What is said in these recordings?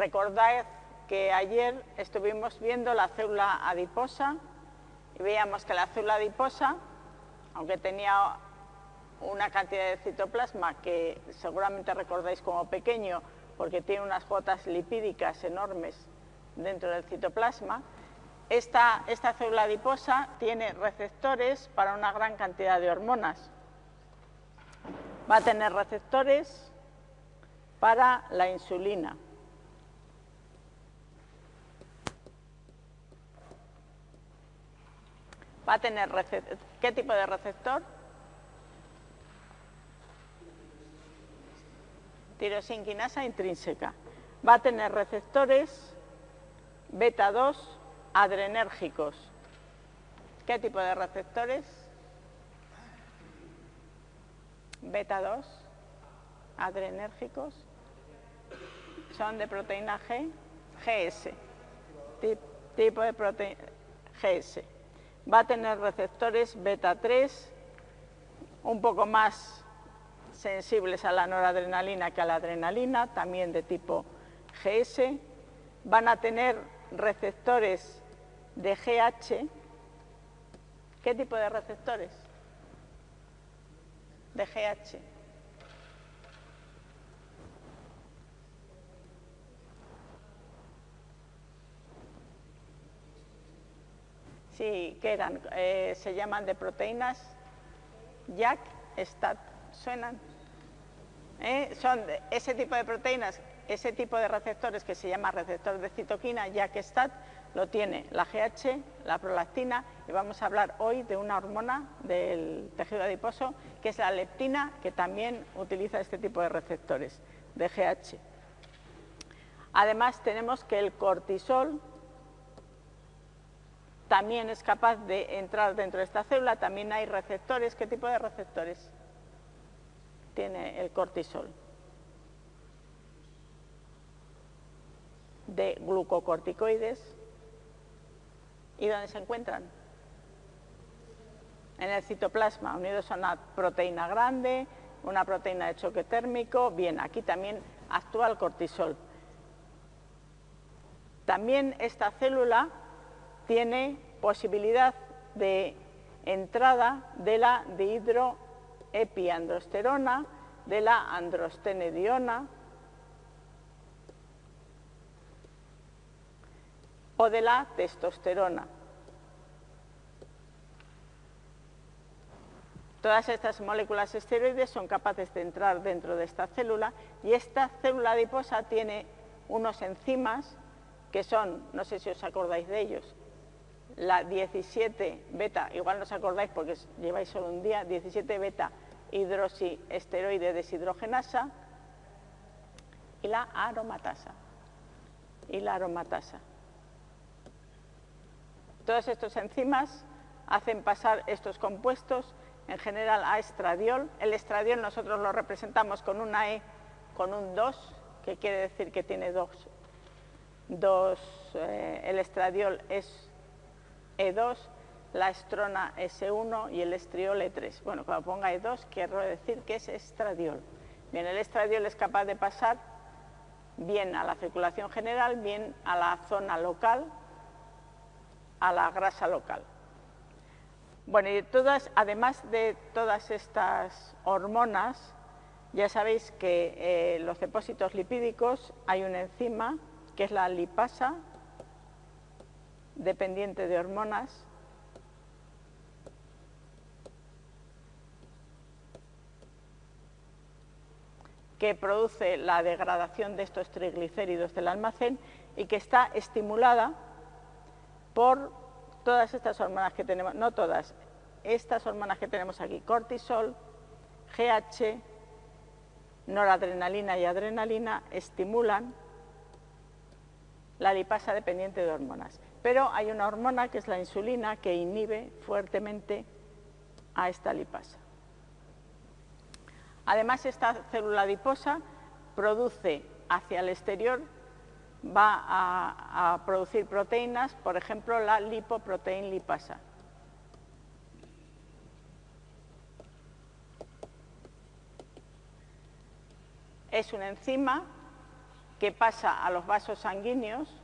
Recordad que ayer estuvimos viendo la célula adiposa y veíamos que la célula adiposa, aunque tenía una cantidad de citoplasma que seguramente recordáis como pequeño porque tiene unas gotas lipídicas enormes dentro del citoplasma, esta, esta célula adiposa tiene receptores para una gran cantidad de hormonas. Va a tener receptores para la insulina. Va a tener ¿qué tipo de receptor? tirosinquinasa intrínseca. Va a tener receptores beta 2 adrenérgicos. ¿Qué tipo de receptores? Beta 2 adrenérgicos. Son de proteína G, GS. Tipo de proteína GS. Va a tener receptores beta 3 un poco más sensibles a la noradrenalina que a la adrenalina, también de tipo GS, van a tener receptores de GH. ¿Qué tipo de receptores? De GH. Sí, ¿qué eran? Eh, se llaman de proteínas JAK, STAT. ¿Suenan? ¿eh? son ese tipo de proteínas, ese tipo de receptores que se llama receptor de citoquina, que STAT lo tiene la GH, la prolactina, y vamos a hablar hoy de una hormona del tejido adiposo, que es la leptina, que también utiliza este tipo de receptores de GH. Además, tenemos que el cortisol también es capaz de entrar dentro de esta célula, también hay receptores. ¿Qué tipo de receptores? tiene el cortisol. De glucocorticoides. ¿Y dónde se encuentran? En el citoplasma, unidos a una proteína grande, una proteína de choque térmico. Bien, aquí también actúa el cortisol. También esta célula tiene posibilidad de entrada de la dihidro epiandrosterona, de la androstenediona o de la testosterona. Todas estas moléculas esteroides son capaces de entrar dentro de esta célula y esta célula adiposa tiene unos enzimas que son, no sé si os acordáis de ellos, la 17 beta, igual no os acordáis porque lleváis solo un día, 17 beta hidroxiesteroide deshidrogenasa y la aromatasa. Y la aromatasa. Todos estos enzimas hacen pasar estos compuestos en general a estradiol. El estradiol nosotros lo representamos con una E con un 2, que quiere decir que tiene dos, dos eh, el estradiol es e2, la estrona S1 y el estriol E3. Bueno, cuando ponga E2 quiero decir que es estradiol. Bien, el estradiol es capaz de pasar bien a la circulación general, bien a la zona local, a la grasa local. Bueno, y todas, además de todas estas hormonas, ya sabéis que eh, los depósitos lipídicos hay una enzima que es la lipasa, dependiente de hormonas, que produce la degradación de estos triglicéridos del almacén y que está estimulada por todas estas hormonas que tenemos, no todas, estas hormonas que tenemos aquí, cortisol, GH, noradrenalina y adrenalina, estimulan la lipasa dependiente de hormonas. Pero hay una hormona que es la insulina que inhibe fuertemente a esta lipasa. Además, esta célula adiposa produce hacia el exterior, va a, producir proteínas, por ejemplo, la lipoproteína lipasa. Es una enzima que pasa a los vasos sanguíneos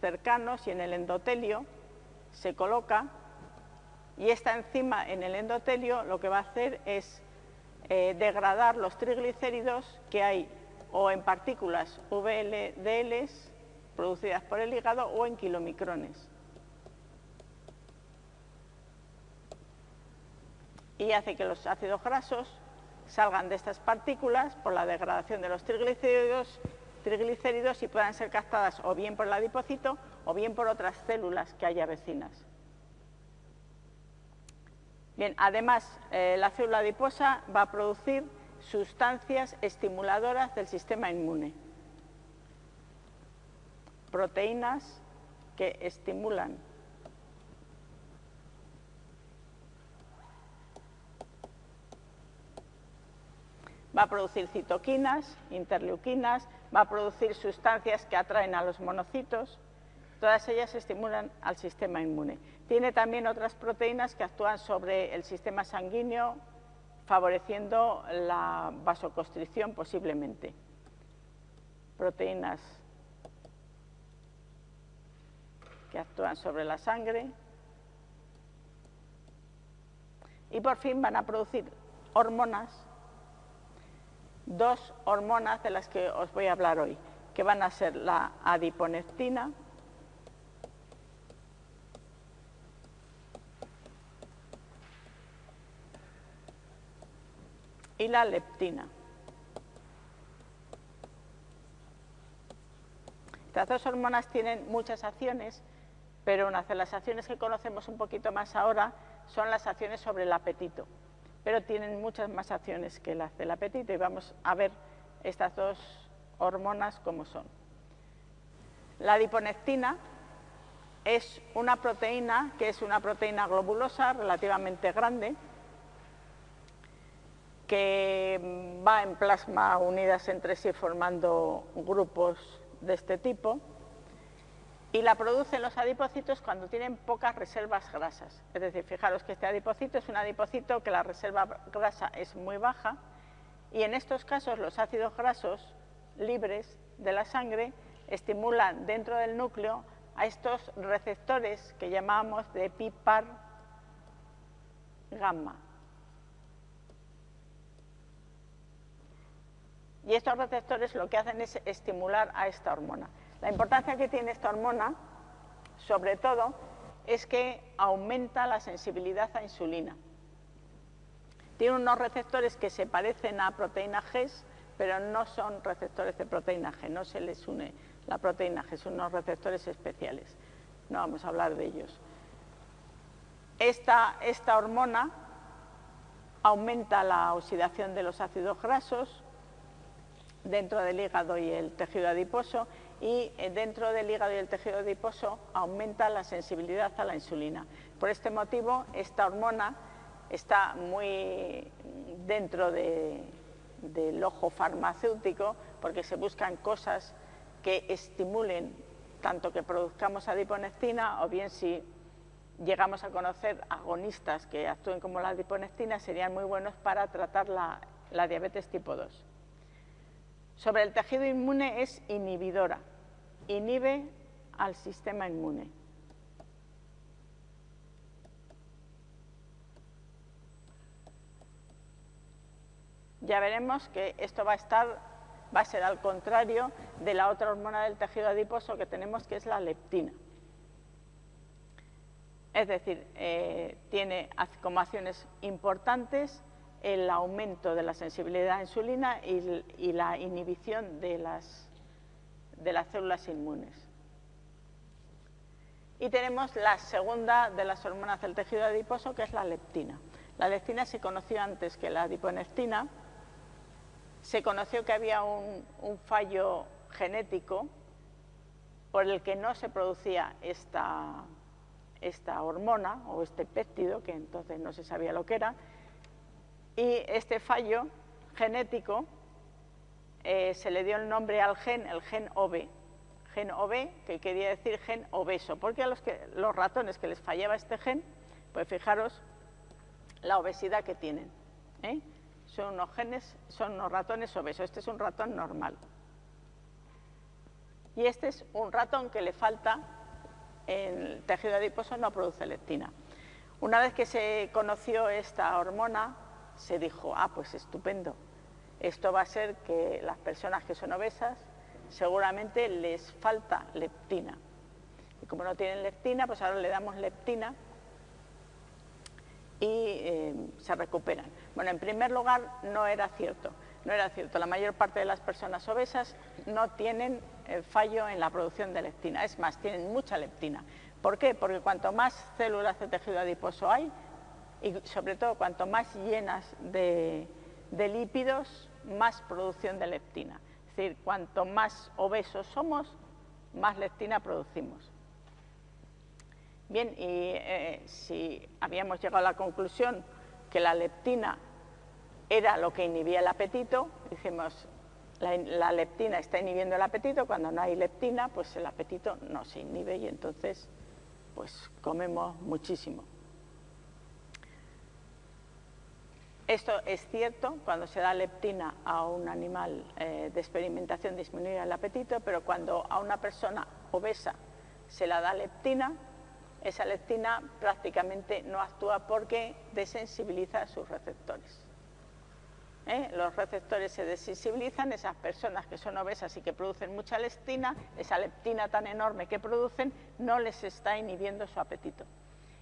cercanos y en el endotelio se coloca y esta enzima en el endotelio lo que va a hacer es eh, degradar los triglicéridos que hay o en partículas VLDLs producidas por el hígado o en kilomicrones. Y hace que los ácidos grasos salgan de estas partículas por la degradación de los triglicéridos, triglicéridos y puedan ser captadas o bien por el adipocito o bien por otras células que haya vecinas. Bien, además, eh, la célula adiposa va a producir sustancias estimuladoras del sistema inmune, proteínas que estimulan va a producir citoquinas, interleuquinas, va a producir sustancias que atraen a los monocitos, todas ellas estimulan al sistema inmune. Tiene también otras proteínas que actúan sobre el sistema sanguíneo, favoreciendo la vasoconstricción posiblemente. Proteínas que actúan sobre la sangre. Y por fin van a producir hormonas, dos hormonas de las que os voy a hablar hoy, que van a ser la adiponectina, y la leptina. Estas dos hormonas tienen muchas acciones, pero una de las acciones que conocemos un poquito más ahora son las acciones sobre el apetito, pero tienen muchas más acciones que las del apetito y vamos a ver estas dos hormonas cómo son. La adiponectina es una proteína que es una proteína globulosa relativamente grande, que va en plasma unidas entre sí formando grupos de este tipo y la producen los adipocitos cuando tienen pocas reservas grasas. Es decir, fijaros que este adipocito es un adipocito que la reserva grasa es muy baja y en estos casos los ácidos grasos libres de la sangre estimulan dentro del núcleo a estos receptores que llamamos de PIPAR gamma. Y estos receptores lo que hacen es estimular a esta hormona. La importancia que tiene esta hormona, sobre todo, es que aumenta la sensibilidad a insulina. Tiene unos receptores que se parecen a proteína G, pero no son receptores de proteína G, no se les une la proteína G, son unos receptores especiales. No vamos a hablar de ellos. Esta, esta hormona aumenta la oxidación de los ácidos grasos, dentro del hígado y el tejido adiposo y eh, dentro del hígado y el tejido adiposo aumenta la sensibilidad a la insulina. Por este motivo, esta hormona está muy dentro del ojo farmacéutico porque se buscan cosas que estimulen tanto que produzcamos adiponectina o bien si llegamos a conocer agonistas que actúen como la adiponectina serían muy buenos para tratar la diabetes tipo 2 sobre el tejido inmune es inhibidora, inhibe al sistema inmune. Ya veremos que esto va a estar, va a ser al contrario de la otra hormona del tejido adiposo que tenemos, que es la leptina. Es decir, eh, tiene como acciones importantes el aumento de la sensibilidad a insulina y, la inhibición de las, de las células inmunes. Y tenemos la segunda de las hormonas del tejido adiposo, que es la leptina. La leptina se conoció antes que la adiponectina. Se conoció que había un, un fallo genético por el que no se producía esta, esta hormona o este péptido, que entonces no se sabía lo que era, y este fallo genético eh, se le dio el nombre al gen, el gen OB, gen OB, que quería decir gen obeso, porque a los, ratones que les fallaba este gen, pues fijaros la obesidad que tienen. ¿eh? Son unos genes, son unos ratones obesos, este es un ratón normal. Y este es un ratón que le falta, en el tejido adiposo no produce leptina. Una vez que se conoció esta hormona, se dijo, ah, pues estupendo, esto va a ser que las personas que son obesas seguramente les falta leptina. Y como no tienen leptina, pues ahora le damos leptina y eh, se recuperan. Bueno, en primer lugar, no era cierto. No era cierto. La mayor parte de las personas obesas no tienen eh, fallo en la producción de leptina. Es más, tienen mucha leptina. ¿Por qué? Porque cuanto más células de tejido adiposo hay, y sobre todo cuanto más llenas de, lípidos, más producción de leptina. Es decir, cuanto más obesos somos, más leptina producimos. Bien, y eh, si habíamos llegado a la conclusión que la leptina era lo que inhibía el apetito, dijimos, la, la, leptina está inhibiendo el apetito, cuando no hay leptina, pues el apetito no se inhibe y entonces pues comemos muchísimo. Esto es cierto, cuando se da leptina a un animal eh, de experimentación disminuye el apetito, pero cuando a una persona obesa se la da leptina, esa leptina prácticamente no actúa porque desensibiliza sus receptores. ¿Eh? Los receptores se desensibilizan, esas personas que son obesas y que producen mucha leptina, esa leptina tan enorme que producen, no les está inhibiendo su apetito.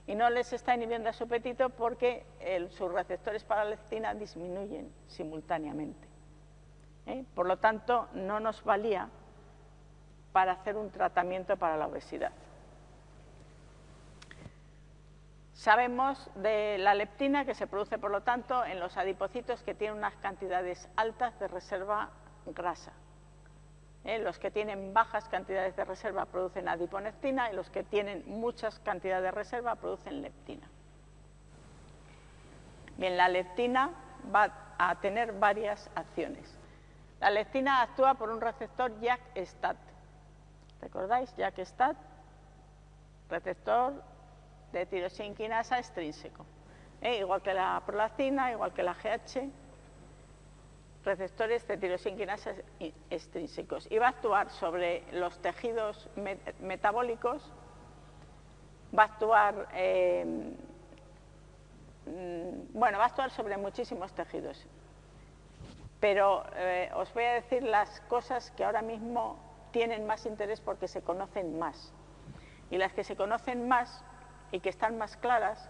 Y no les está inhibiendo su apetito porque sus receptores para la leptina disminuyen simultáneamente. ¿Eh? Por lo tanto, no nos valía para hacer un tratamiento para la obesidad. Sabemos de la leptina que se produce, por lo tanto, en los adipocitos que tienen unas cantidades altas de reserva grasa. ¿Eh? Los que tienen bajas cantidades de reserva producen adiponectina y los que tienen muchas cantidades de reserva producen leptina. Bien, la leptina va a tener varias acciones. La leptina actúa por un receptor JAK-STAT. ¿Recordáis? JAK-STAT, receptor de tirosinquinasa extrínseco. ¿eh? Igual que la prolactina, igual que la GH, receptores de tirosinquinasa extrínsecos. Y va a actuar sobre los tejidos metabólicos, va a actuar, em, mm, bueno, va a actuar sobre muchísimos tejidos. Pero eh, os voy a decir las cosas que ahora mismo tienen más interés porque se conocen más. Y las que se conocen más y que están más claras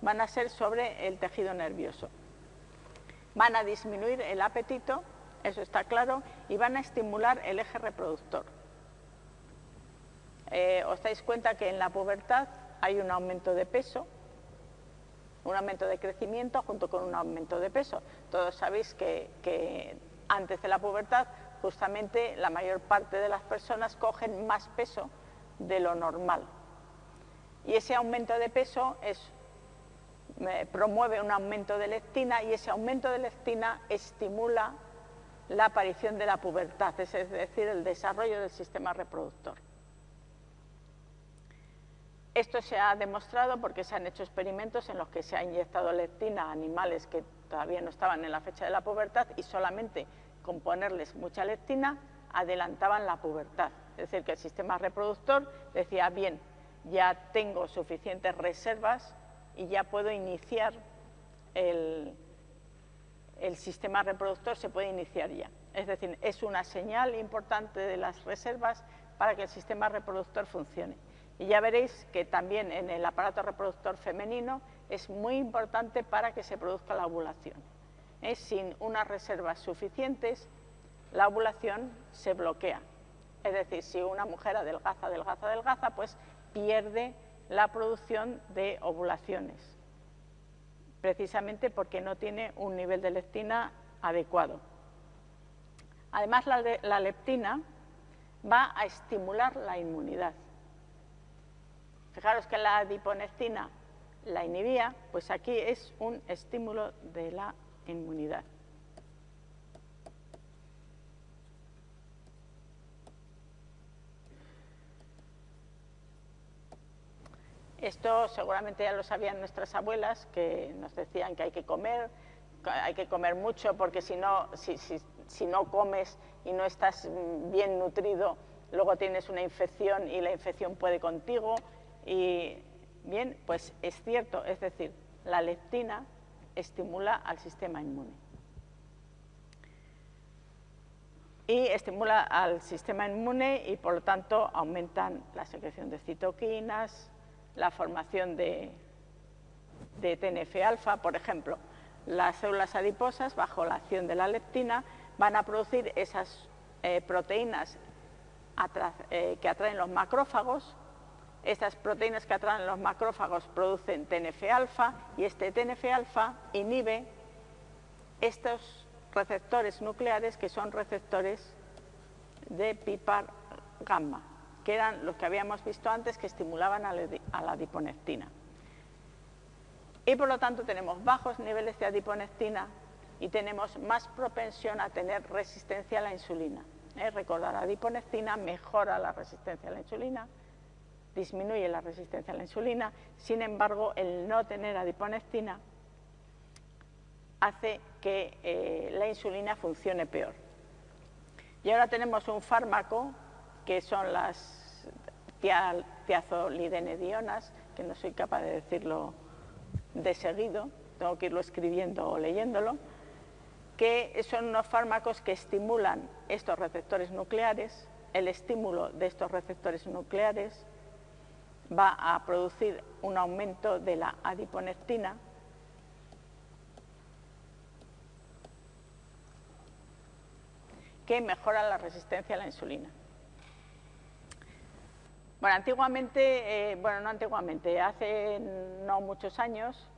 van a ser sobre el tejido nervioso. Van a disminuir el apetito, eso está claro, y van a estimular el eje reproductor. Eh, os dais cuenta que en la pubertad hay un aumento de peso, un aumento de crecimiento junto con un aumento de peso. Todos sabéis que, que antes de la pubertad justamente la mayor parte de las personas cogen más peso de lo normal. Y ese aumento de peso promueve un aumento de leptina y ese aumento de leptina estimula la aparición de la pubertad, es decir, el desarrollo del sistema reproductor. Esto se ha demostrado porque se han hecho experimentos en los que se ha inyectado leptina a animales que todavía no estaban en la fecha de la pubertad y solamente con ponerles mucha leptina adelantaban la pubertad. Es decir, que el sistema reproductor decía, bien, ya tengo suficientes reservas y ya puedo iniciar el, sistema reproductor, se puede iniciar ya. Es decir, es una señal importante de las reservas para que el sistema reproductor funcione. Y ya veréis que también en el aparato reproductor femenino es muy importante para que se produzca la ovulación. ¿Eh? Sin unas reservas suficientes, la ovulación se bloquea. Es decir, si una mujer adelgaza, adelgaza, adelgaza, pues pierde la producción de ovulaciones, precisamente porque no tiene un nivel de leptina adecuado. Además, la, leptina va a estimular la inmunidad. Fijaros que la adiponectina la inhibía, pues aquí es un estímulo de la inmunidad. Esto seguramente ya lo sabían nuestras abuelas, que nos decían que hay que comer, hay que comer mucho, porque si no, si, no comes y no estás bien nutrido, luego tienes una infección y la infección puede contigo. Y bien, pues es cierto, es decir, la leptina estimula al sistema inmune. Y estimula al sistema inmune y por lo tanto aumentan la secreción de citoquinas, la formación de, TNF-alfa, por ejemplo. Las células adiposas, bajo la acción de la leptina, van a producir esas eh, proteínas eh, que atraen los macrófagos. Estas proteínas que atraen los macrófagos producen TNF-alfa y este TNF-alfa inhibe estos receptores nucleares que son receptores de PIPAR gamma, que eran los que habíamos visto antes que estimulaban a la adiponectina. Y por lo tanto tenemos bajos niveles de adiponectina y tenemos más propensión a tener resistencia a la insulina. ¿Eh? Recordar, adiponectina mejora la resistencia a la insulina, disminuye la resistencia a la insulina, sin embargo, el no tener adiponectina hace que eh, la insulina funcione peor. Y ahora tenemos un fármaco que son las tiazolidenedionas, que no soy capaz de decirlo de seguido, tengo que irlo escribiendo o leyéndolo, que son unos fármacos que estimulan estos receptores nucleares, el estímulo de estos receptores nucleares va a producir un aumento de la adiponectina, que mejora la resistencia a la insulina. Bueno, antiguamente, eh, bueno, no antiguamente, hace no muchos años,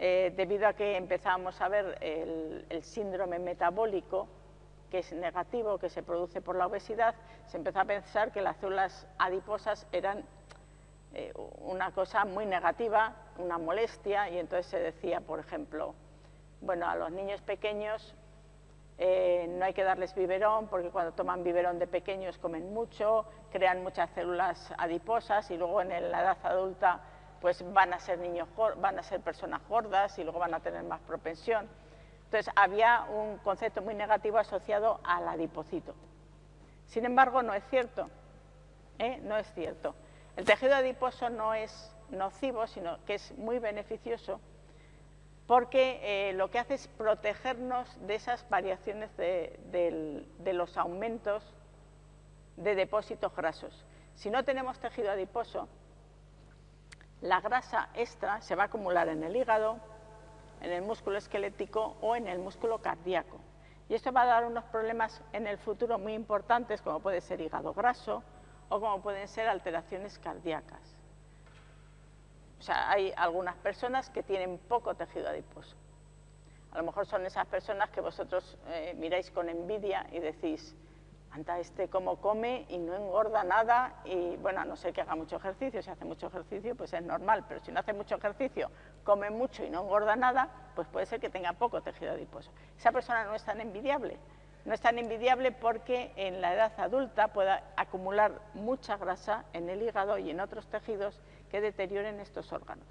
eh, debido a que empezamos a ver el, síndrome metabólico, que es negativo, que se produce por la obesidad, se empezó a pensar que las células adiposas eran eh, una cosa muy negativa, una molestia, y entonces se decía, por ejemplo, bueno, a los niños pequeños eh, no hay que darles biberón porque cuando toman biberón de pequeños comen mucho, crean muchas células adiposas y luego en la edad adulta pues van a ser niños van a ser personas gordas y luego van a tener más propensión. Entonces había un concepto muy negativo asociado al adipocito. Sin embargo, no es cierto. ¿eh? No es cierto. El tejido adiposo no es nocivo, sino que es muy beneficioso porque eh, lo que hace es protegernos de esas variaciones de, los aumentos de depósitos grasos. Si no tenemos tejido adiposo, la grasa extra se va a acumular en el hígado, en el músculo esquelético o en el músculo cardíaco. Y esto va a dar unos problemas en el futuro muy importantes, como puede ser hígado graso o como pueden ser alteraciones cardíacas. O sea, hay algunas personas que tienen poco tejido adiposo. A lo mejor son esas personas que vosotros eh, miráis con envidia y decís, anda este cómo come y no engorda nada y bueno, a no ser que haga mucho ejercicio, si hace mucho ejercicio pues es normal, pero si no hace mucho ejercicio, come mucho y no engorda nada, pues puede ser que tenga poco tejido adiposo. Esa persona no es tan envidiable, no es tan envidiable porque en la edad adulta puede acumular mucha grasa en el hígado y en otros tejidos que deterioren estos órganos.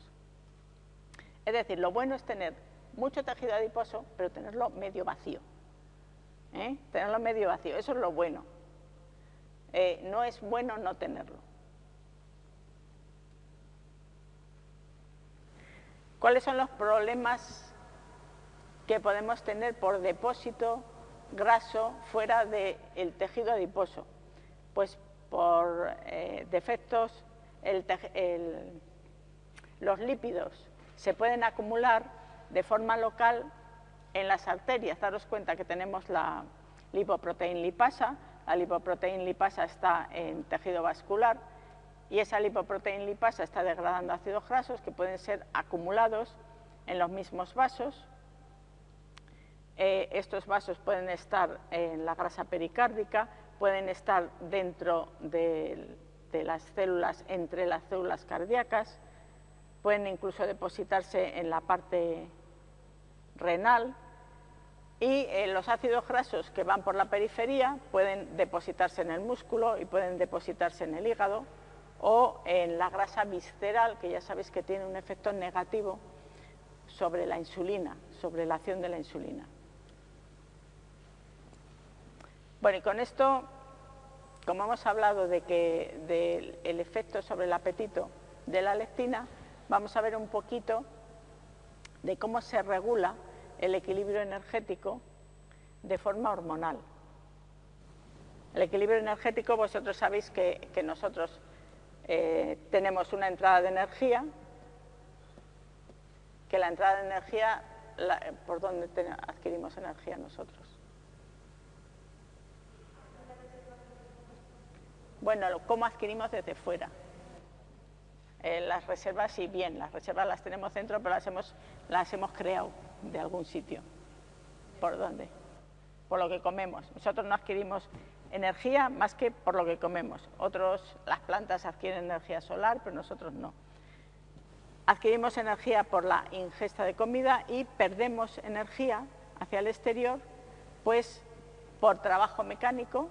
Es decir, lo bueno es tener mucho tejido adiposo, pero tenerlo medio vacío. ¿eh? Tenerlo medio vacío, eso es lo bueno. Eh, no es bueno no tenerlo. ¿Cuáles son los problemas que podemos tener por depósito graso fuera del tejido adiposo? Pues por eh, defectos los lípidos se pueden acumular de forma local en las arterias. Daros cuenta que tenemos la lipoproteína lipasa, la lipoproteína lipasa está en tejido vascular y esa lipoproteína lipasa está degradando ácidos grasos que pueden ser acumulados en los mismos vasos. Eh, estos vasos pueden estar en la grasa pericárdica, pueden estar dentro de las células entre las células cardíacas, pueden incluso depositarse en la parte renal y eh, los ácidos grasos que van por la periferia pueden depositarse en el músculo y pueden depositarse en el hígado o en la grasa visceral, que ya sabéis que tiene un efecto negativo sobre la insulina, sobre la acción de la insulina. Bueno, y con esto como hemos hablado de del efecto sobre el apetito de la lectina, vamos a ver un poquito de cómo se regula el equilibrio energético de forma hormonal. El equilibrio energético, vosotros sabéis que, nosotros eh, tenemos una entrada de energía, que la entrada de energía, ¿por dónde adquirimos energía nosotros? Bueno, ¿cómo adquirimos desde fuera? Eh, las reservas, sí, bien, las reservas las tenemos dentro, pero las hemos, las hemos creado de algún sitio. ¿Por dónde? Por lo que comemos. Nosotros no adquirimos energía más que por lo que comemos. Otros, las plantas adquieren energía solar, pero nosotros no. Adquirimos energía por la ingesta de comida y perdemos energía hacia el exterior, pues por trabajo mecánico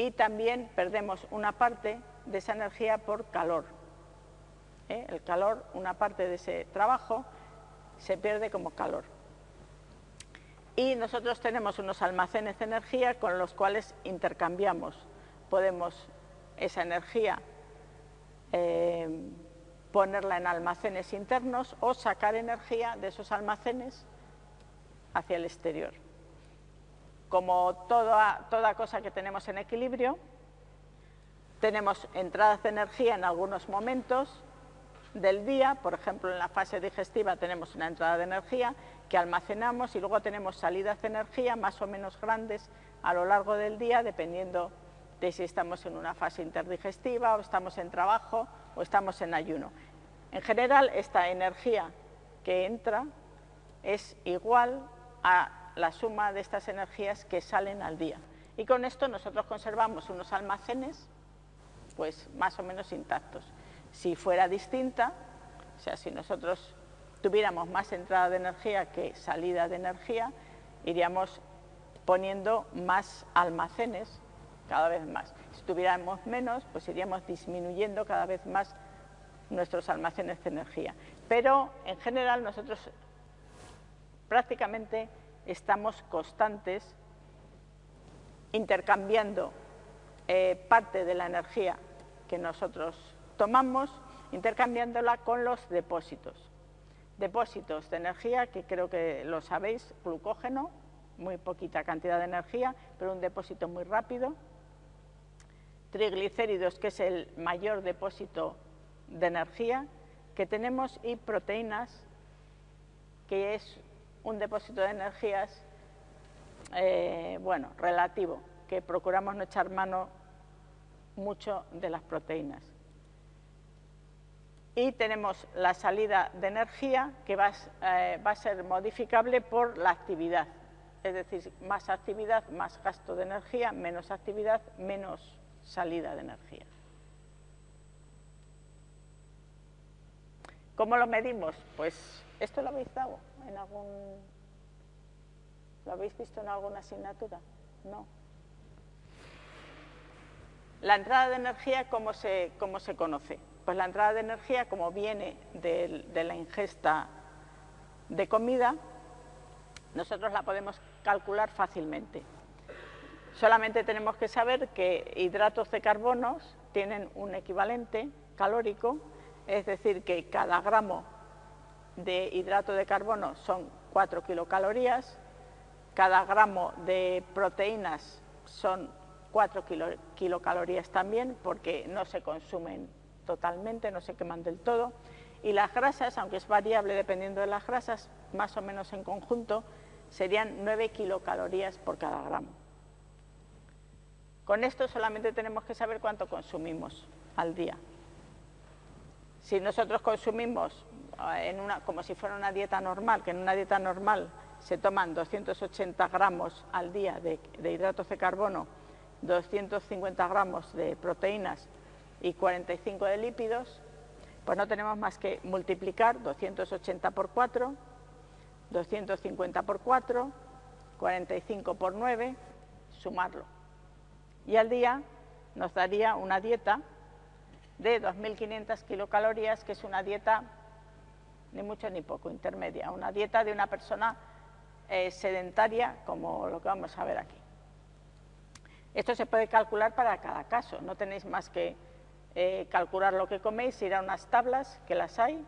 y también perdemos una parte de esa energía por calor. ¿Eh? El calor, una parte de ese trabajo, se pierde como calor y nosotros tenemos unos almacenes de energía con los cuales intercambiamos. Podemos esa energía eh, ponerla en almacenes internos o sacar energía de esos almacenes hacia el exterior. Como toda, cosa que tenemos en equilibrio, tenemos entradas de energía en algunos momentos del día, por ejemplo en la fase digestiva tenemos una entrada de energía que almacenamos y luego tenemos salidas de energía más o menos grandes a lo largo del día, dependiendo de si estamos en una fase interdigestiva o estamos en trabajo o estamos en ayuno. En general, esta energía que entra es igual a la suma de estas energías que salen al día. Y con esto nosotros conservamos unos almacenes pues más o menos intactos. Si fuera distinta, o sea, si nosotros tuviéramos más entrada de energía que salida de energía, iríamos poniendo más almacenes cada vez más. Si tuviéramos menos, pues iríamos disminuyendo cada vez más nuestros almacenes de energía. Pero en general nosotros prácticamente estamos constantes intercambiando eh, parte de la energía que nosotros tomamos, intercambiándola con los depósitos depósitos de energía, que creo que lo sabéis, glucógeno, muy poquita cantidad de energía, pero un depósito muy rápido. Triglicéridos, que es el mayor depósito de energía que tenemos, y proteínas, que es un depósito de energías, eh, bueno, relativo, que procuramos no echar mano mucho de las proteínas y tenemos la salida de energía que eh, va, a ser modificable por la actividad, es decir, más actividad, más gasto de energía, menos actividad, menos salida de energía. ¿Cómo lo medimos? Pues esto lo habéis dado ¿Lo habéis visto en alguna asignatura? No. La entrada de energía, ¿cómo se, cómo se conoce? Pues la entrada de energía, como viene de, la ingesta de comida, nosotros la podemos calcular fácilmente. Solamente tenemos que saber que hidratos de carbono tienen un equivalente calórico, es decir, que cada gramo de hidrato de carbono son 4 kilocalorías, cada gramo de proteínas son 4 kilocalorías también, porque no se consumen totalmente, no se queman del todo. Y las grasas, aunque es variable dependiendo de las grasas, más o menos en conjunto, serían 9 kilocalorías por cada gramo. Con esto solamente tenemos que saber cuánto consumimos al día. Si nosotros consumimos como si fuera una dieta normal, que en una dieta normal se toman 280 gramos al día de, de hidratos de carbono, 250 gramos de proteínas y 45 de lípidos, pues no tenemos más que multiplicar 280 por 4, 250 por 4, 45 por 9, sumarlo. Y al día nos daría una dieta de 2.500 kilocalorías, que es una dieta ni mucho ni poco, intermedia, una dieta de una persona eh, sedentaria como lo que vamos a ver aquí. Esto se puede calcular para cada caso, no tenéis más que eh, calcular lo que coméis, ir a unas tablas, que las hay,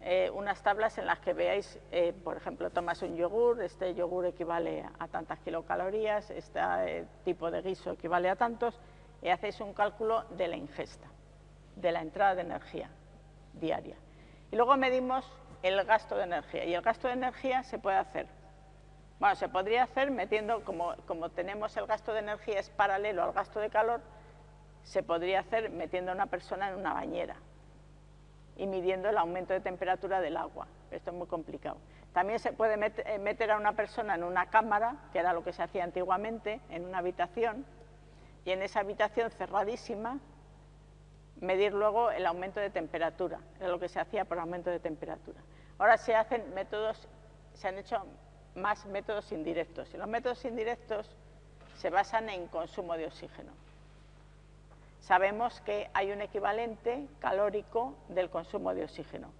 eh, unas tablas en las que veáis, por ejemplo, tomas un yogur, este yogur equivale a tantas kilocalorías, este tipo de guiso equivale a tantos, y hacéis un cálculo de la ingesta, de la entrada de energía diaria. Y luego medimos el gasto de energía, y el gasto de energía se puede hacer bueno, se podría hacer metiendo, como, tenemos el gasto de energía es paralelo al gasto de calor, se podría hacer metiendo a una persona en una bañera y midiendo el aumento de temperatura del agua. Esto es muy complicado. También se puede eh, meter a una persona en una cámara, que era lo que se hacía antiguamente, en una habitación, y en esa habitación cerradísima medir luego el aumento de temperatura, era lo que se hacía por aumento de temperatura. Ahora se hacen métodos, se han hecho más métodos indirectos. Y los métodos indirectos se basan en consumo de oxígeno. Sabemos que hay un equivalente calórico del consumo de oxígeno.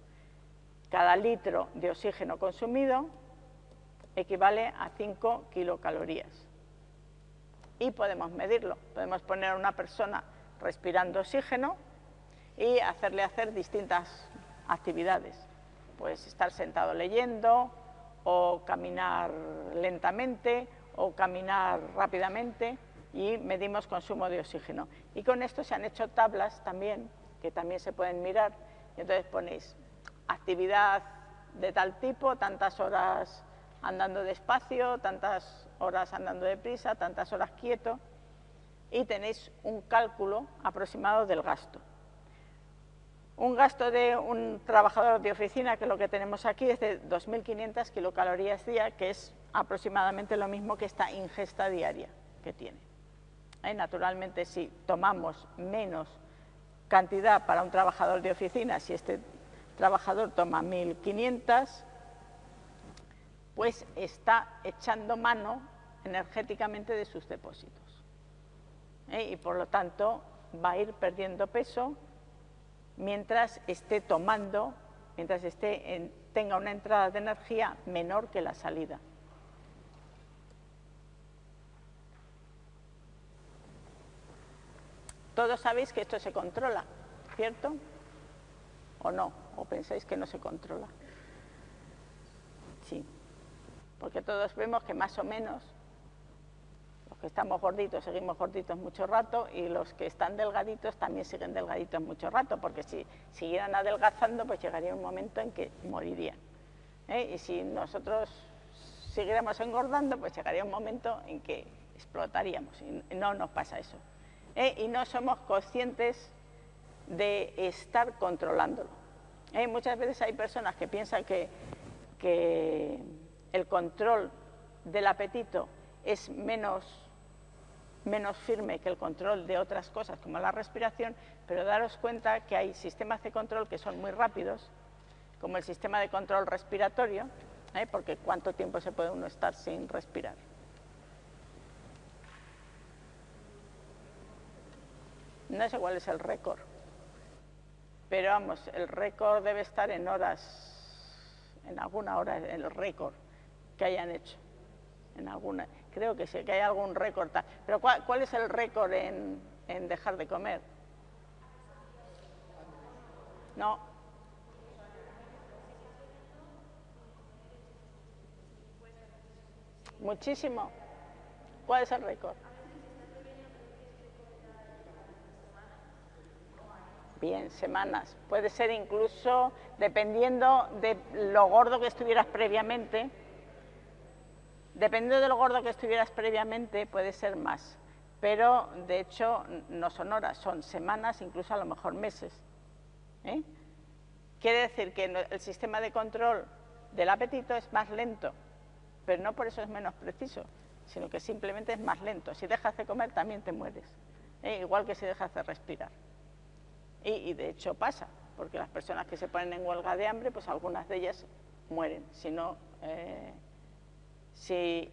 Cada litro de oxígeno consumido equivale a 5 kilocalorías. Y podemos medirlo. Podemos poner a una persona respirando oxígeno y hacerle hacer distintas actividades. Pues estar sentado leyendo, o caminar lentamente o caminar rápidamente y medimos consumo de oxígeno. Y con esto se han hecho tablas también, que también se pueden mirar, y entonces ponéis actividad de tal tipo, tantas horas andando despacio, tantas horas andando deprisa, tantas horas quieto, y tenéis un cálculo aproximado del gasto. Un gasto de un trabajador de oficina, que lo que tenemos aquí, es de 2.500 kilocalorías día, que es aproximadamente lo mismo que esta ingesta diaria que tiene. ¿Eh? Naturalmente, si tomamos menos cantidad para un trabajador de oficina, si este trabajador toma 1.500, pues está echando mano energéticamente de sus depósitos. ¿Eh? Y por lo tanto va a ir perdiendo peso mientras esté tomando, mientras esté tenga una entrada de energía menor que la salida. Todos sabéis que esto se controla, ¿cierto? ¿O no? ¿O pensáis que no se controla? Sí, porque todos vemos que más o menos los que estamos gorditos seguimos gorditos mucho rato y los que están delgaditos también siguen delgaditos mucho rato, porque si siguieran adelgazando, pues llegaría un momento en que morirían. ¿eh? Y si nosotros siguiéramos engordando, pues llegaría un momento en que explotaríamos y no nos pasa eso. ¿eh? Y no somos conscientes de estar controlándolo. ¿eh? Muchas veces hay personas que piensan que, que el control del apetito es menos menos firme que el control de otras cosas como la respiración, pero daros cuenta que hay sistemas de control que son muy rápidos, como el sistema de control respiratorio, ¿eh? porque cuánto tiempo se puede uno estar sin respirar. No sé cuál es el récord, pero vamos, el récord debe estar en horas, en alguna hora, el récord que hayan hecho, en alguna creo que sí, que hay algún récord. Pero ¿cuál, es el récord en, en dejar de comer? No. Muchísimo. ¿Cuál es el récord? Bien, semanas. Puede ser incluso, dependiendo de lo gordo que estuvieras previamente, Dependiendo de lo gordo que estuvieras previamente, puede ser más, pero de hecho no son horas, son semanas, incluso a lo mejor meses. ¿eh? Quiere decir que el sistema de control del apetito es más lento, pero no por eso es menos preciso, sino que simplemente es más lento. Si dejas de comer también te mueres, ¿eh? igual que si dejas de respirar. Y, de hecho pasa, porque las personas que se ponen en huelga de hambre, pues algunas de ellas mueren, si no... Eh, si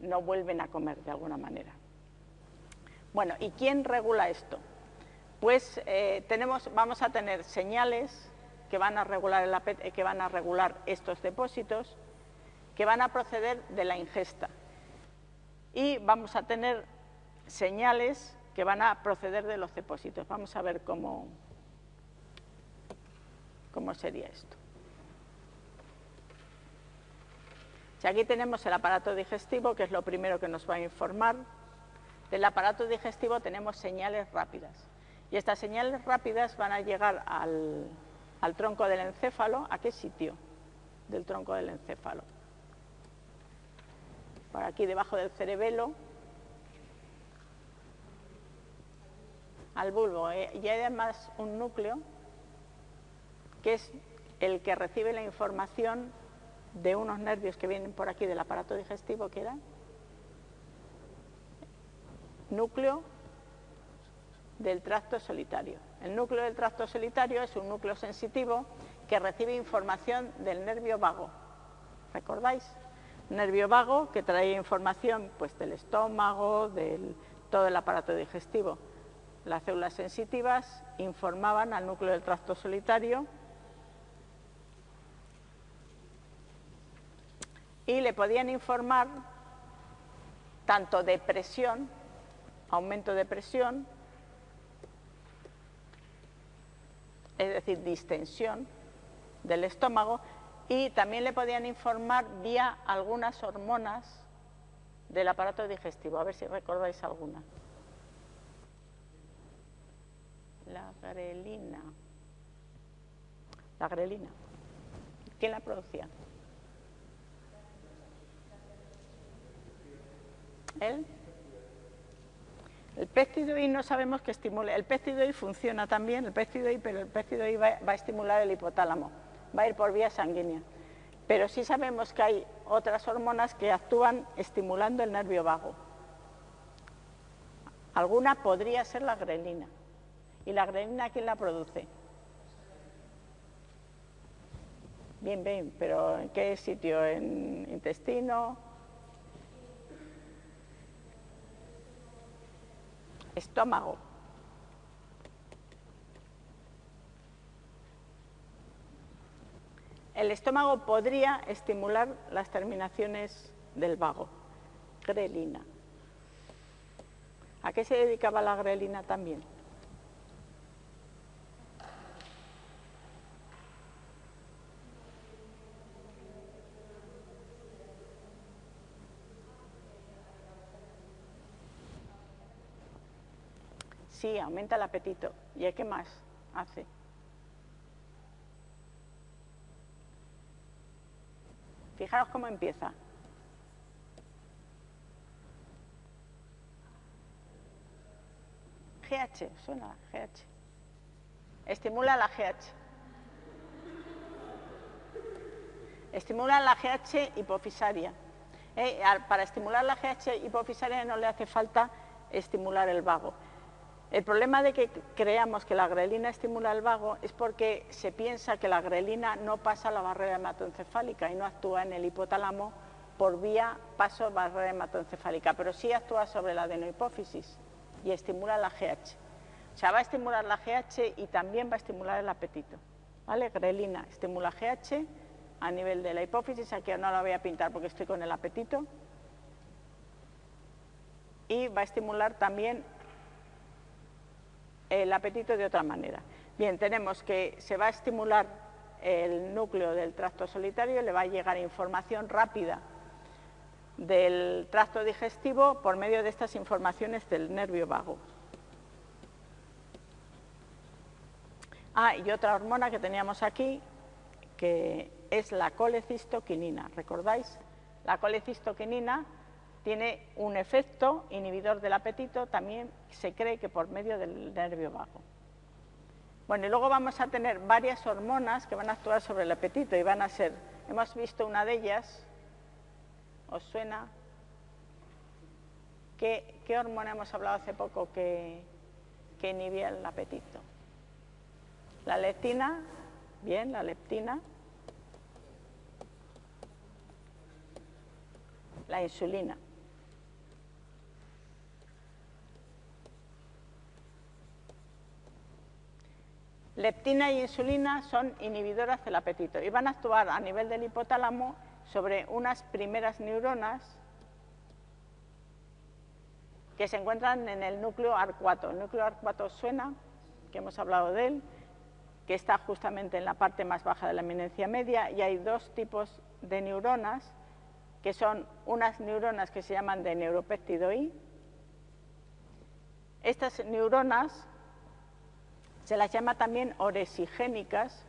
no vuelven a comer de alguna manera. Bueno, ¿y quién regula esto? Pues eh, tenemos, vamos a tener señales que van, a regular el, que van a regular estos depósitos, que van a proceder de la ingesta. Y vamos a tener señales que van a proceder de los depósitos. Vamos a ver cómo, cómo sería esto. Si aquí tenemos el aparato digestivo, que es lo primero que nos va a informar, del aparato digestivo tenemos señales rápidas. Y estas señales rápidas van a llegar al, tronco del encéfalo. ¿A qué sitio del tronco del encéfalo? Por aquí debajo del cerebelo, al bulbo. Eh, y hay además un núcleo que es el que recibe la información de unos nervios que vienen por aquí del aparato digestivo, que era núcleo del tracto solitario. El núcleo del tracto solitario es un núcleo sensitivo que recibe información del nervio vago. ¿Recordáis? Nervio vago que trae información pues, del estómago, de todo el aparato digestivo. Las células sensitivas informaban al núcleo del tracto solitario y le podían informar tanto de presión, aumento de presión, es decir, distensión del estómago, y también le podían informar vía algunas hormonas del aparato digestivo. A ver si recordáis alguna. La grelina. La grelina. ¿Quién la producía? ¿El? El péptido I no sabemos que estimule. El péptido I funciona también, el péptido I, pero el péptido I va, a estimular el hipotálamo, va a ir por vía sanguínea. Pero sí sabemos que hay otras hormonas que actúan estimulando el nervio vago. Alguna podría ser la grelina. ¿Y la grelina quién la produce? Bien, bien, pero ¿en qué sitio? ¿En intestino? Estómago. El estómago podría estimular las terminaciones del vago. Grelina. ¿A qué se dedicaba la grelina también? Sí, aumenta el apetito. ¿Y qué más hace? Fijaros cómo empieza. GH, suena GH. Estimula la GH. Estimula la GH hipofisaria. Eh, para estimular la GH hipofisaria no le hace falta estimular el vago. El problema de que creamos que la grelina estimula el vago es porque se piensa que la grelina no pasa la barrera hematoencefálica y no actúa en el hipotálamo por vía paso barrera hematoencefálica, pero sí actúa sobre la adenohipófisis y estimula la GH. O sea, va a estimular la GH y también va a estimular el apetito. ¿Vale? Grelina estimula GH a nivel de la hipófisis, aquí no la voy a pintar porque estoy con el apetito. Y va a estimular también el apetito de otra manera. Bien, tenemos que se va a estimular el núcleo del tracto solitario, le va a llegar información rápida del tracto digestivo por medio de estas informaciones del nervio vago. Ah, y otra hormona que teníamos aquí, que es la colecistoquinina. ¿Recordáis? La colecistoquinina tiene un efecto inhibidor del apetito, también se cree que por medio del nervio vago. Bueno, y luego vamos a tener varias hormonas que van a actuar sobre el apetito y van a ser, hemos visto una de ellas, ¿os suena? ¿Qué, hormona hemos hablado hace poco que, que inhibía el apetito? La leptina, bien, la leptina. La insulina. Leptina y insulina son inhibidoras del apetito y van a actuar a nivel del hipotálamo sobre unas primeras neuronas que se encuentran en el núcleo arcuato. El núcleo arcuato suena, que hemos hablado de él, que está justamente en la parte más baja de la eminencia media y hay dos tipos de neuronas, que son unas neuronas que se llaman de neuropéptido I. Estas neuronas se las llama también oresigénicas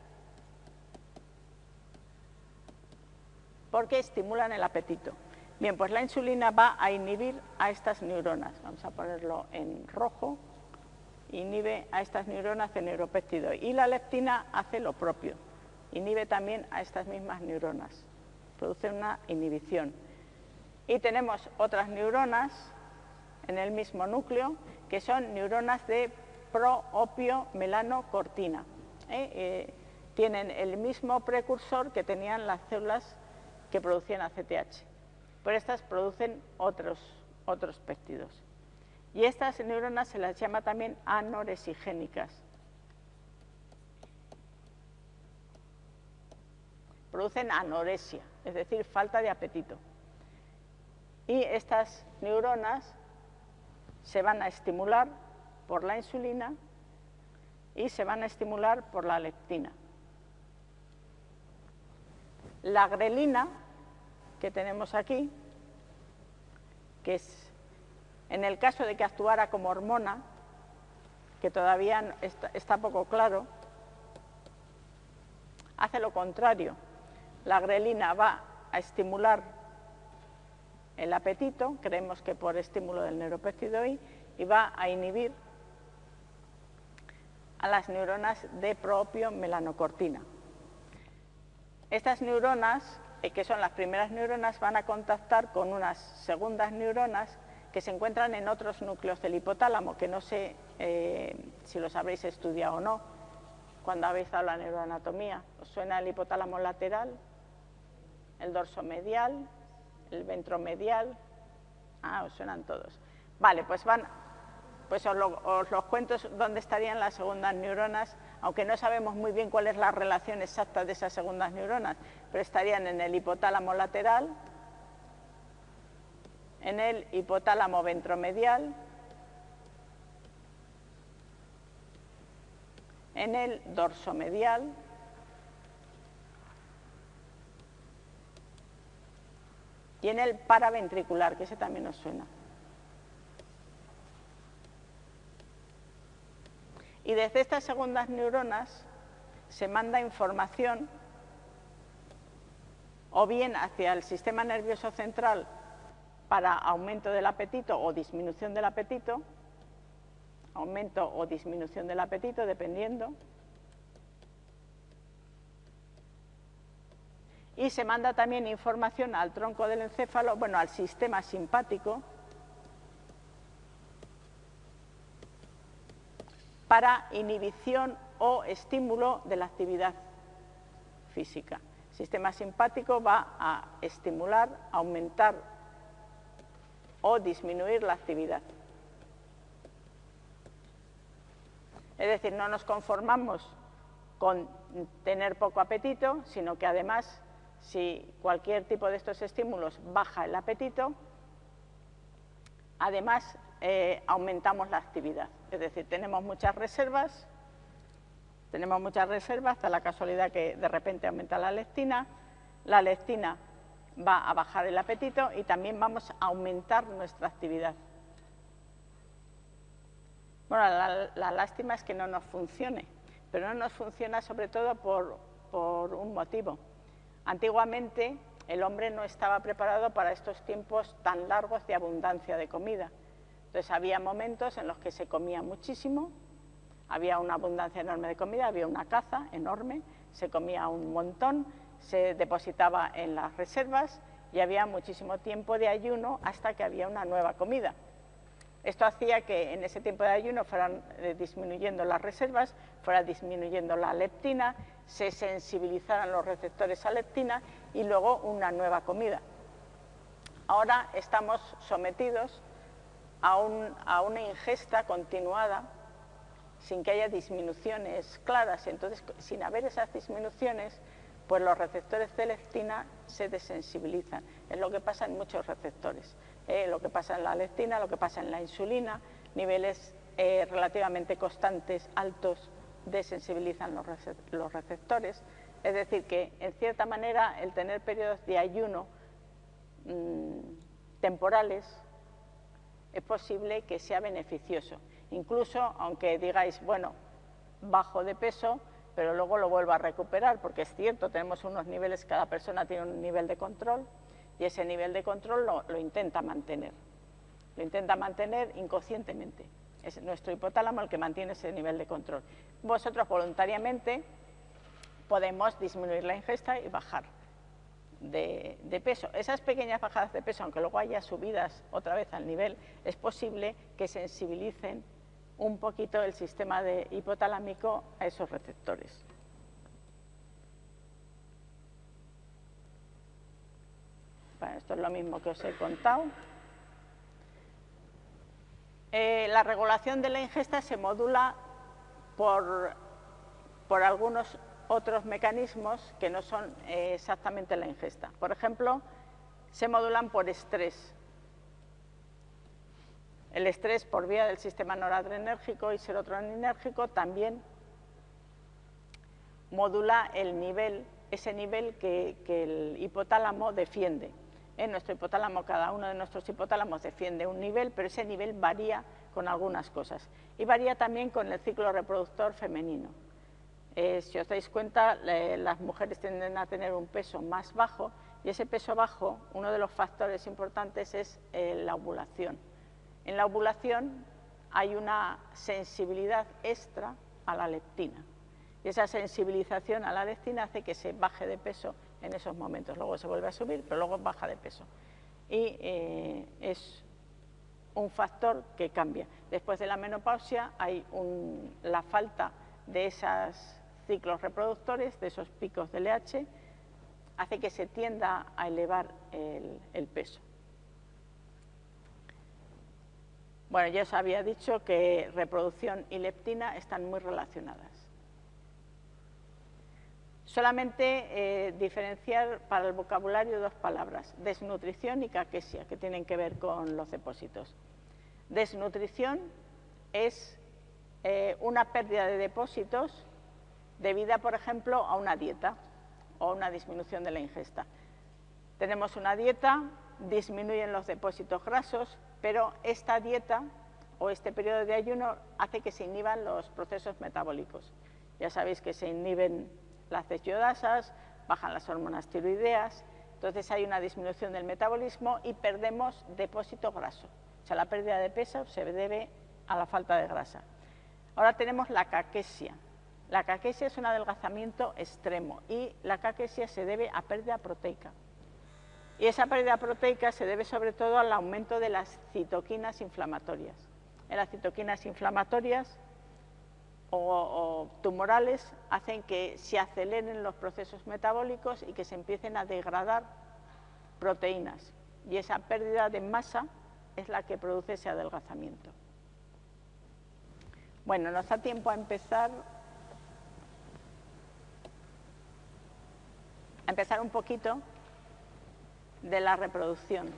porque estimulan el apetito. Bien, pues la insulina va a inhibir a estas neuronas. Vamos a ponerlo en rojo inhibe a estas neuronas de neuropéptido y la leptina hace lo propio, inhibe también a estas mismas neuronas, produce una inhibición. Y tenemos otras neuronas en el mismo núcleo que son neuronas de proopio melanocortina. ¿eh? Eh, tienen el mismo precursor que tenían las células que producían ACTH, pero estas producen otros, otros péptidos. Y estas neuronas se las llama también anoresigénicas. Producen anorexia, es decir, falta de apetito. Y estas neuronas se van a estimular por la insulina y se van a estimular por la leptina. La grelina que tenemos aquí, que es en el caso de que actuara como hormona, que todavía está, poco claro, hace lo contrario. La grelina va a estimular el apetito, creemos que por estímulo del neuropéptido I, y va a inhibir a las neuronas de propio melanocortina. Estas neuronas, eh, que son las primeras neuronas, van a contactar con unas segundas neuronas que se encuentran en otros núcleos del hipotálamo, que no sé eh, si los habréis estudiado o no, cuando habéis dado la neuroanatomía. ¿Os suena el hipotálamo lateral, el dorso medial, el ventromedial? Ah, os suenan todos. Vale, pues van, pues os, os los cuento dónde estarían las segundas neuronas, aunque no sabemos muy bien cuál es la relación exacta de esas segundas neuronas, pero estarían en el hipotálamo lateral, en el hipotálamo ventromedial, en el dorsomedial, y en el paraventricular, que ese también nos suena. Y desde estas segundas neuronas se manda información o bien hacia el sistema nervioso central para aumento del apetito o disminución del apetito, aumento o disminución del apetito, dependiendo. Y se manda también información al tronco del encéfalo, bueno, al sistema simpático, para inhibición o estímulo de la actividad física. El sistema simpático va a estimular, aumentar o disminuir la actividad. Es decir, no nos conformamos con tener poco apetito, sino que además, si cualquier tipo de estos estímulos baja el apetito, además eh, aumentamos la actividad. Es decir, tenemos muchas reservas, tenemos muchas reservas, hasta la casualidad que de repente aumenta la lectina, la lectina va a bajar el apetito y también vamos a aumentar nuestra actividad. Bueno, la, lástima es que no nos funcione, pero no nos funciona sobre todo por, por un motivo. Antiguamente el hombre no estaba preparado para estos tiempos tan largos de abundancia de comida. Entonces había momentos en los que se comía muchísimo, había una abundancia enorme de comida, había una caza enorme, se comía un montón, se depositaba en las reservas y había muchísimo tiempo de ayuno hasta que había una nueva comida. Esto hacía que en ese tiempo de ayuno fueran eh, disminuyendo las reservas, fuera disminuyendo la leptina, se sensibilizaran los receptores a leptina y luego una nueva comida. Ahora estamos sometidos a, a una ingesta continuada sin que haya disminuciones claras. Entonces, sin haber esas disminuciones, pues los receptores de leptina se desensibilizan. Es lo que pasa en muchos receptores. eh, lo que pasa en la lectina, lo que pasa en la insulina, niveles eh, relativamente constantes, altos, desensibilizan los receptores. Es decir, que en cierta manera el tener periodos de ayuno mm, temporales es posible que sea beneficioso. Incluso, aunque digáis, bueno, bajo de peso, pero luego lo vuelvo a recuperar, porque es cierto, tenemos unos niveles, cada persona tiene un nivel de control, y ese nivel de control lo, intenta mantener. Lo intenta mantener inconscientemente. Es nuestro hipotálamo el que mantiene ese nivel de control. Vosotros voluntariamente podemos disminuir la ingesta y bajar de, peso. Esas pequeñas bajadas de peso, aunque luego haya subidas otra vez al nivel, es posible que sensibilicen un poquito el sistema de hipotalámico a esos receptores. esto es lo mismo que os he contado. Eh, la regulación de la ingesta se modula por, por algunos otros mecanismos que no son eh, exactamente la ingesta. Por ejemplo, se modulan por estrés. El estrés por vía del sistema noradrenérgico y serotoninérgico también modula el nivel, ese nivel que, el hipotálamo defiende. En nuestro hipotálamo, cada uno de nuestros hipotálamos defiende un nivel, pero ese nivel varía con algunas cosas. Y varía también con el ciclo reproductor femenino. Eh, si os dais cuenta, las mujeres tienden a tener un peso más bajo y ese peso bajo, uno de los factores importantes es eh, la ovulación en la ovulación hay una sensibilidad extra a la leptina. Y esa sensibilización a la leptina hace que se baje de peso en esos momentos. Luego se vuelve a subir, pero luego baja de peso. Y eh, es un factor que cambia. Después de la menopausia hay la falta de esos ciclos reproductores, de esos picos de LH, hace que se tienda a elevar el peso. Bueno, ya os había dicho que reproducción y leptina están muy relacionadas. Solamente eh, diferenciar para el vocabulario dos palabras, desnutrición y caquesia, que tienen que ver con los depósitos. Desnutrición es eh, una pérdida de depósitos debida, por ejemplo, a una dieta o una disminución de la ingesta. Tenemos una dieta, disminuyen los depósitos grasos, pero esta dieta o este periodo de ayuno hace que se inhiban los procesos metabólicos. Ya sabéis que se inhiben las yodasas, bajan las hormonas tiroideas, entonces hay una disminución del metabolismo y perdemos depósito graso. O sea, la pérdida de peso se debe a la falta de grasa. Ahora tenemos la caquesia. La caquesia es un adelgazamiento extremo y la caquesia se debe a pérdida proteica. Y esa pérdida proteica se debe sobre todo al aumento de las citoquinas inflamatorias. Las citoquinas inflamatorias o, tumorales hacen que se aceleren los procesos metabólicos y que se empiecen a degradar proteínas. Y esa pérdida de masa es la que produce ese adelgazamiento. Bueno, nos da tiempo a empezar empezar un poquito de la reproducción.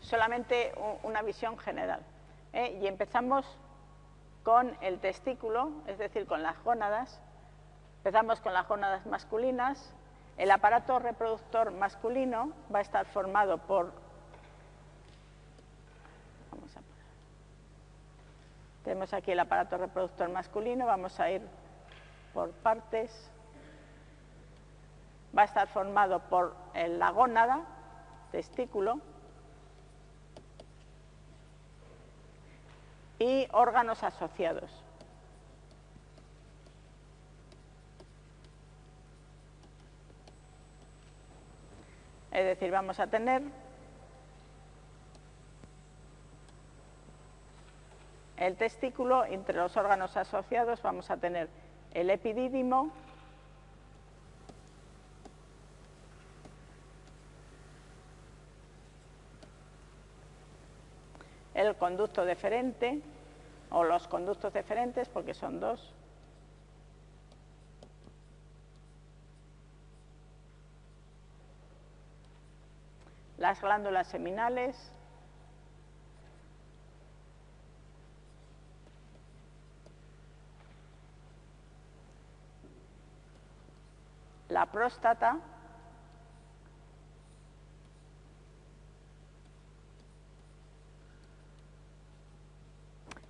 Solamente una visión general. ¿eh? Y empezamos con el testículo, es decir, con las gónadas. Empezamos con las gónadas masculinas. El aparato reproductor masculino va a estar formado por Tenemos aquí el aparato reproductor masculino, vamos a ir por partes. Va a estar formado por la gónada, testículo, y órganos asociados. Es decir, vamos a tener el testículo, entre los órganos asociados vamos a tener el epidídimo, el conducto deferente, o los conductos deferentes, porque son dos. Las glándulas seminales. Próstata.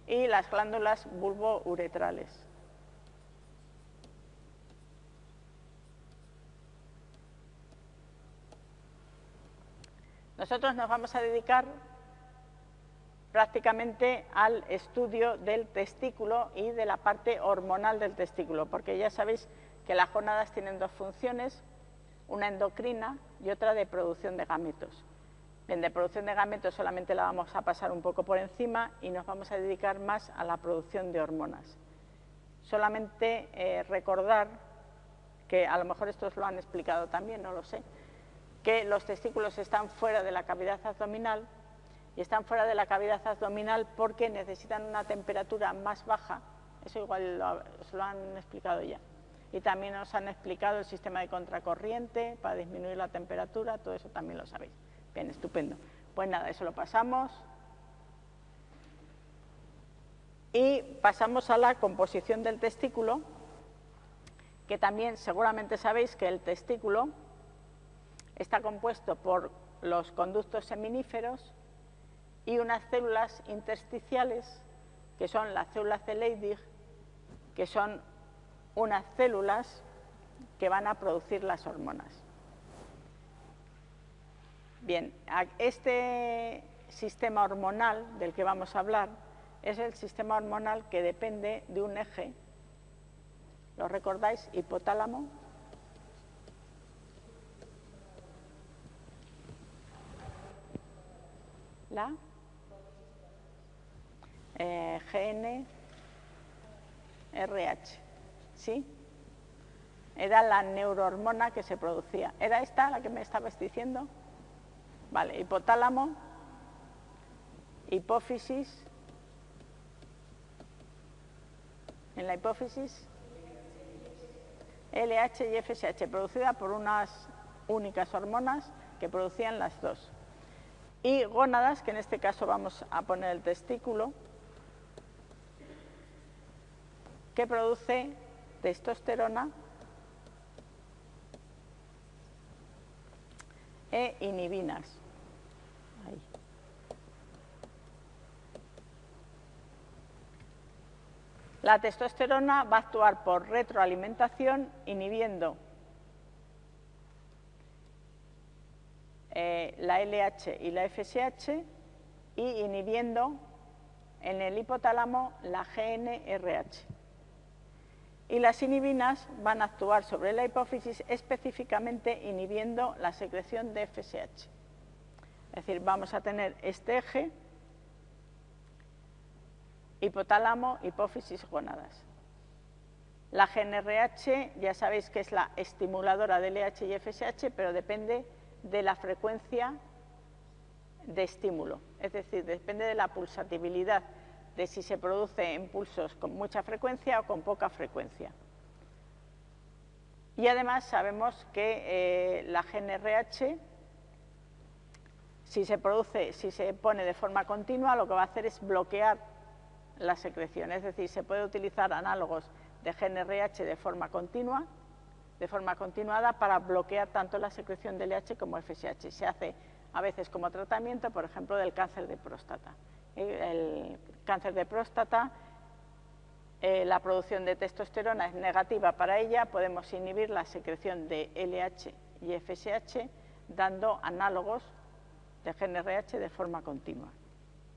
y las glándulas bulbouretrales. Nosotros nos vamos a dedicar prácticamente al estudio del testículo y de la parte hormonal del testículo, porque ya sabéis que las gónadas tienen dos funciones, una endocrina y otra de producción de gametos. Bien, de producción de gametos solamente la vamos a pasar un poco por encima y nos vamos a dedicar más a la producción de hormonas. Solamente eh, recordar, que a lo mejor estos lo han explicado también, no lo sé, que los testículos están fuera de la cavidad abdominal y están fuera de la cavidad abdominal porque necesitan una temperatura más baja, eso igual os lo han explicado ya. Y también os han explicado el sistema de contracorriente para disminuir la temperatura, todo eso también lo sabéis. Bien, estupendo. Pues nada, eso lo pasamos. Y pasamos a la composición del testículo, que también seguramente sabéis que el testículo está compuesto por los conductos seminíferos y unas células intersticiales, que son las células de Leydig, que son unas células que van a producir las hormonas. Bien, este sistema hormonal del que vamos a hablar es el sistema hormonal que depende de un eje, ¿lo recordáis? Hipotálamo. La eh, ¿sí? Era la neurohormona que se producía. ¿Era esta la que me estabas diciendo? Vale, hipotálamo, hipófisis, en la hipófisis, LH y FSH, producida por unas únicas hormonas que producían las dos. Y gónadas, que en este caso vamos a poner el testículo, que produce testosterona e inhibinas. La testosterona va a actuar por retroalimentación inhibiendo eh, la LH y la FSH y inhibiendo en el hipotálamo la GNRH. Y las inhibinas van a actuar sobre la hipófisis específicamente inhibiendo la secreción de FSH. Es decir, vamos a tener este eje hipotálamo, hipófisis, gónadas. La GNRH ya sabéis que es la estimuladora de LH y FSH, pero depende de la frecuencia de estímulo, es decir, depende de la pulsatibilidad, de si se produce en pulsos con mucha frecuencia o con poca frecuencia. Y además sabemos que eh, la GNRH, si se produce, si se pone de forma continua, lo que va a hacer es bloquear la secreción, es decir, se puede utilizar análogos de GNRH de forma continua, de forma continuada para bloquear tanto la secreción de LH como FSH. Se hace a veces como tratamiento, por ejemplo, del cáncer de próstata. El cáncer de próstata, eh, la producción de testosterona es negativa para ella, podemos inhibir la secreción de LH y FSH dando análogos de GNRH de forma continua.